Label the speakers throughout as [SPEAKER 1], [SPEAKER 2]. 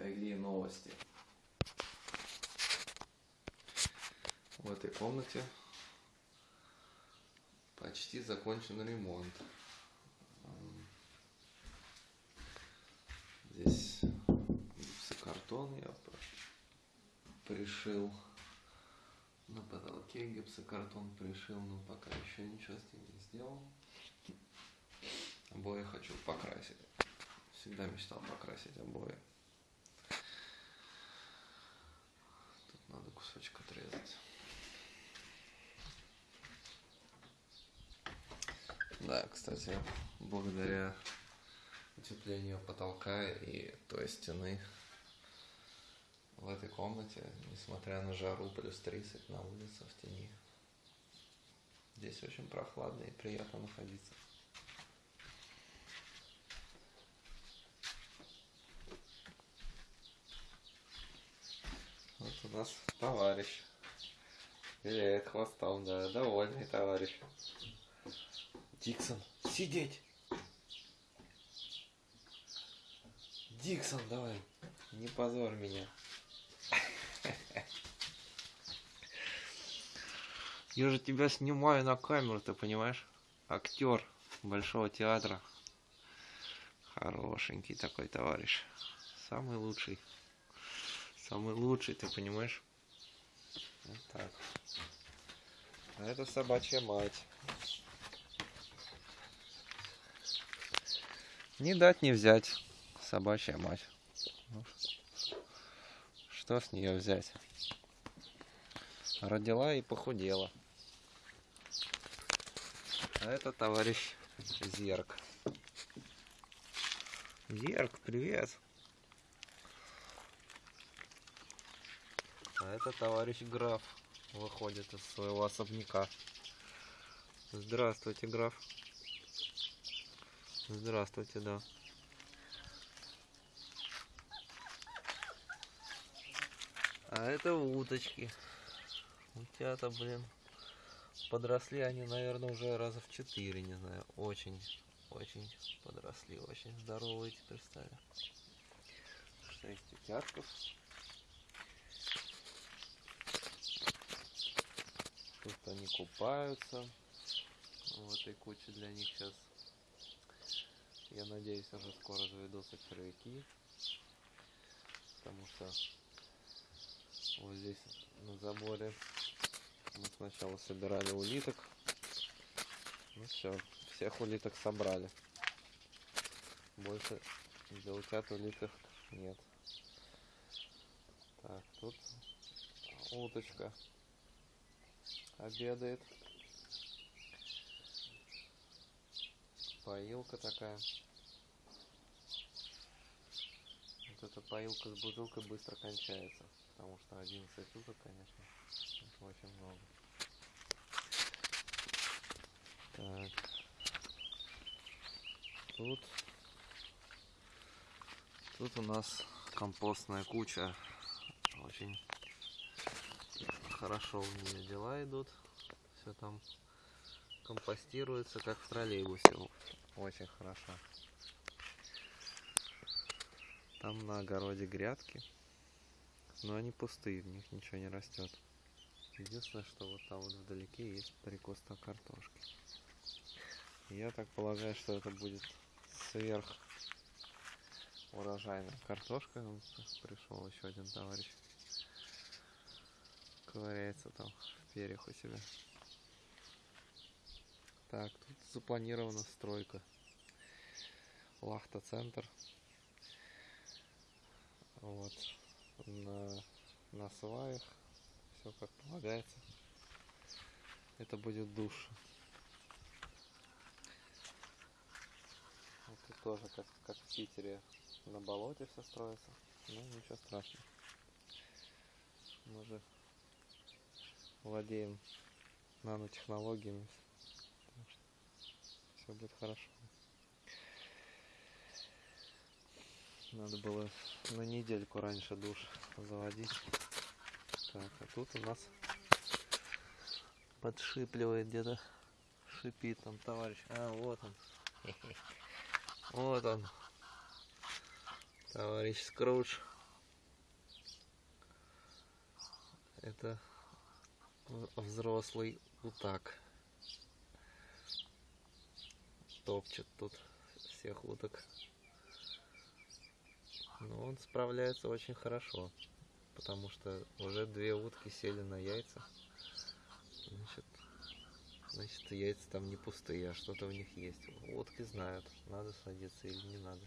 [SPEAKER 1] Какие новости? В этой комнате почти закончен ремонт. Здесь гипсокартон я пришил. На потолке гипсокартон пришил, но пока еще ничего с ним не сделал. Обои хочу покрасить. Всегда мечтал покрасить обои. Тут надо кусочек отрезать. Да, кстати, благодаря утеплению потолка и той стены в этой комнате, несмотря на жару плюс 30 на улице в тени, здесь очень прохладно и приятно находиться. Вот у нас товарищ. Виляет хвостом, да, довольный товарищ. Диксон, сидеть! Диксон, давай, не позор меня. Я же тебя снимаю на камеру, ты понимаешь? Актер Большого театра. Хорошенький такой товарищ. Самый лучший. Самый лучший, ты понимаешь? Вот так. А это собачья мать. Не дать не взять. Собачья мать. Ну, что с нее взять? Родила и похудела. А это товарищ Зерк. Зерк, привет. А это товарищ граф выходит из своего особняка. Здравствуйте, граф. Здравствуйте, да. А это уточки. Утята, блин. Подросли они, наверное, уже раза в четыре, не знаю. Очень, очень подросли. Очень здоровые теперь стали. Шесть утятков. Тут они купаются. В этой куче для них сейчас, я надеюсь, уже скоро заведутся червяки. Потому что вот здесь на заборе мы сначала собирали улиток. Ну все, всех улиток собрали. Больше для утят улиток нет. Так, тут уточка обедает. Поилка такая. Вот эта поилка с бутылкой быстро кончается. Потому что 11 уток, конечно, очень много. Так. Тут Тут у нас компостная куча. Очень хорошо у нее дела идут. Все там компостируется, как в троллейбусе. Очень хорошо. Там на огороде грядки. Но они пустые, в них ничего не растет. Единственное, что вот там вот вдалеке есть прикоста картошки. Я так полагаю, что это будет сверх урожайная картошка. Пришел еще один товарищ ковыряется там в перьях у себя. Так, тут запланирована стройка. Лахта-центр. Вот. На, на сваях. Все как полагается. Это будет душ. Вот тут тоже, как, как в Питере, на болоте все строится. Ну, ничего страшного. Мы же владеем нанотехнологиями. Все будет хорошо. Надо было на недельку раньше душ заводить. Так, а тут у нас подшипливает где-то. Шипит там товарищ. А, вот он. Вот он. Товарищ Скрудж. Это взрослый утак. Топчет тут всех уток. Но он справляется очень хорошо. Потому что уже две утки сели на яйца. Значит, значит яйца там не пустые, а что-то в них есть. Утки знают, надо садиться или не надо.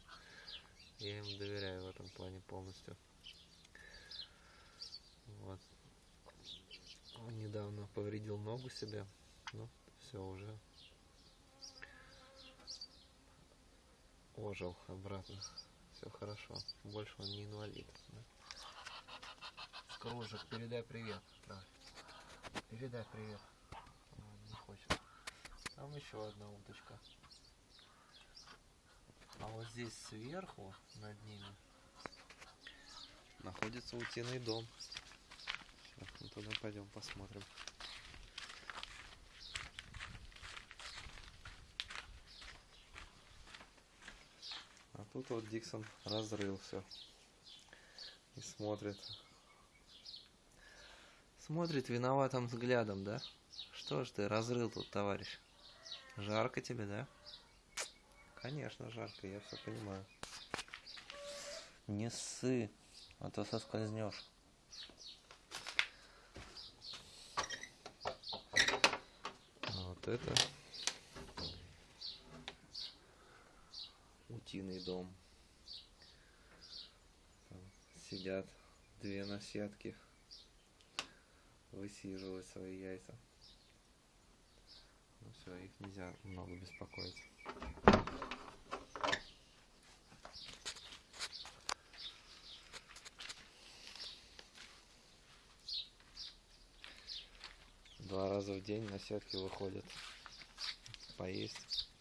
[SPEAKER 1] Я им доверяю в этом плане полностью. Вот. Он недавно повредил ногу себе. Ну, все уже. Ожил обратно. Все хорошо. Больше он не инвалид. Да? Кружик, передай привет. Давай. Передай привет. Он не хочет. Там еще одна уточка. А вот здесь сверху, над ними, находится утиный дом. Сейчас мы туда пойдем посмотрим. Тут вот Диксон разрыл все. И смотрит. Смотрит виноватым взглядом, да? Что ж ты разрыл тут, товарищ? Жарко тебе, да? Конечно, жарко, я все понимаю. Не ссы, а то соскользнешь. Вот это утиный дом. Там сидят две наседки, высиживают свои яйца. Ну все, их нельзя много беспокоить. Два раза в день наседки выходят поесть.